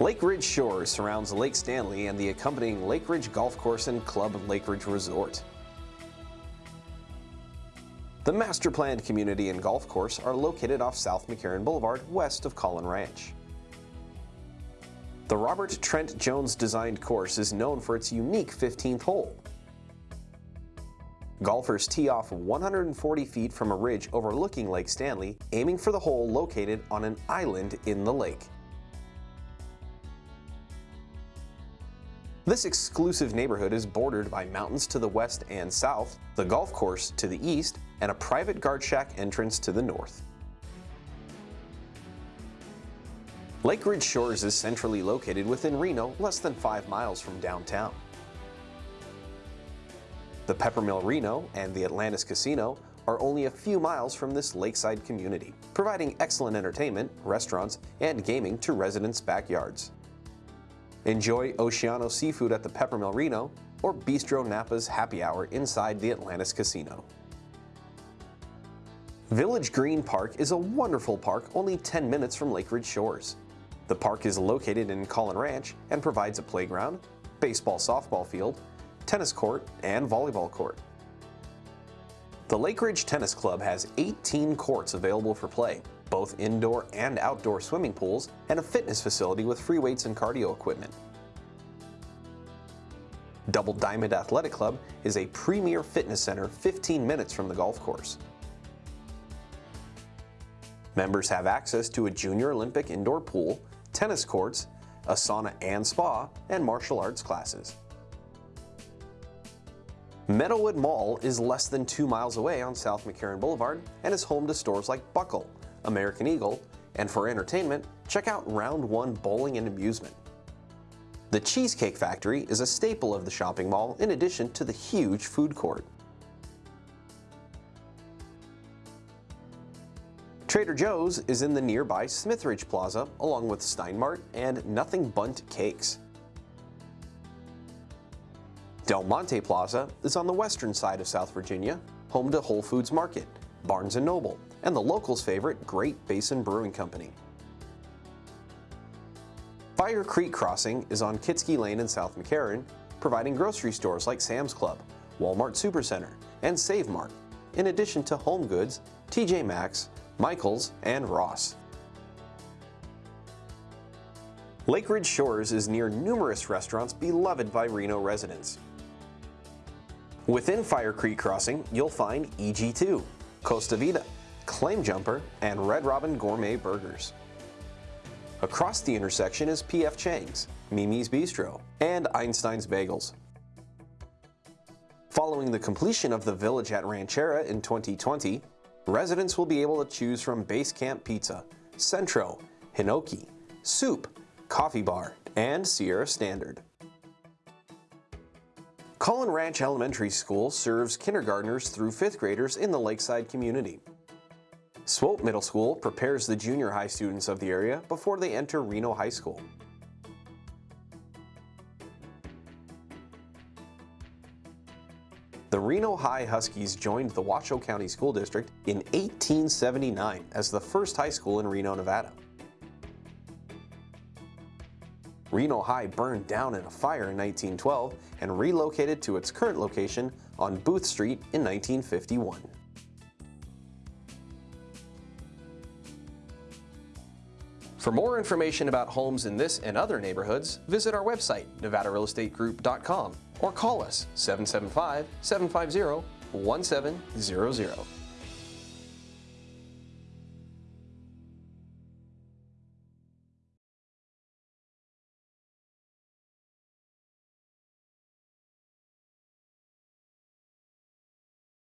Lake Ridge Shores surrounds Lake Stanley and the accompanying Lake Ridge Golf Course and Club Lake Ridge Resort. The master planned community and golf course are located off South McCarran Boulevard west of Caughlin Ranch. The Robert Trent Jones designed course is known for its unique 15th hole. Golfers tee off 140 feet from a ridge overlooking Lake Stanley, aiming for the hole located on an island in the lake. This exclusive neighborhood is bordered by mountains to the west and south, the golf course to the east, and a private guard shack entrance to the north. Lake Ridge Shores is centrally located within Reno, less than 5 miles from downtown. The Peppermill Reno and the Atlantis Casino are only a few miles from this lakeside community, providing excellent entertainment, restaurants, and gaming to residents' backyards. Enjoy Oceano Seafood at the Peppermill Reno or Bistro Napa's Happy Hour inside the Atlantis Casino. Village Green Park is a wonderful park only 10 minutes from Lake Ridge Shores. The park is located in Caughlin Ranch and provides a playground, baseball softball field, tennis court, and volleyball court. The Lake Ridge Tennis Club has 18 courts available for play, both indoor and outdoor swimming pools, and a fitness facility with free weights and cardio equipment. Double Diamond Athletic Club is a premier fitness center 15 minutes from the golf course. Members have access to a Junior Olympic indoor pool, tennis courts, a sauna and spa, and martial arts classes. Meadowood Mall is less than two miles away on South McCarran Boulevard and is home to stores like Buckle, American Eagle, and for entertainment, check out Round 1 Bowling and Amusement. The Cheesecake Factory is a staple of the shopping mall in addition to the huge food court. Trader Joe's is in the nearby Smithridge Plaza along with Steinmart and Nothing Bundt Cakes. Del Monte Plaza is on the western side of South Virginia, home to Whole Foods Market, Barnes & Noble, and the locals' favorite Great Basin Brewing Company. Fire Creek Crossing is on Kietzke Lane in South McCarran, providing grocery stores like Sam's Club, Walmart Supercenter, and Save Mart, in addition to Home Goods, TJ Maxx, Michaels, and Ross. Lake Ridge Shores is near numerous restaurants beloved by Reno residents. Within Fire Creek Crossing, you'll find EG2, Costa Vida, Claim Jumper, and Red Robin Gourmet Burgers. Across the intersection is P.F. Chang's, Mimi's Bistro, and Einstein's Bagels. Following the completion of the Village at Rancharrah in 2020, residents will be able to choose from Base Camp Pizza, Centro, Hinoki, Soup, Coffee Bar, and Sierra Standard. Caughlin Ranch Elementary School serves kindergartners through 5th graders in the Lakeside community. Swope Middle School prepares the junior high students of the area before they enter Reno High School. The Reno High Huskies joined the Washoe County School District in 1879 as the first high school in Reno, Nevada. Reno High burned down in a fire in 1912 and relocated to its current location on Booth Street in 1951. For more information about homes in this and other neighborhoods, visit our website, nevadarealestategroup.com or call us 775-750-1700.